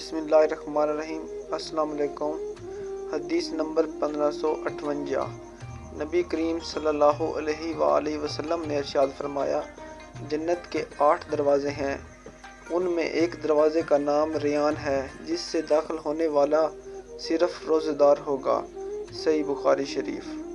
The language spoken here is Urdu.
بسم اللہ الرحمن الرحیم۔ السلام علیکم۔ حدیث نمبر پندرہ سو اٹھونجا۔ نبی کریم صلی اللہ علیہ وآلہ وسلم نے ارشاد فرمایا، جنت کے آٹھ دروازے ہیں۔ ان میں ایک دروازے کا نام ریان ہے، جس سے داخل ہونے والا صرف روزہ دار ہوگا۔ صحیح بخاری شریف۔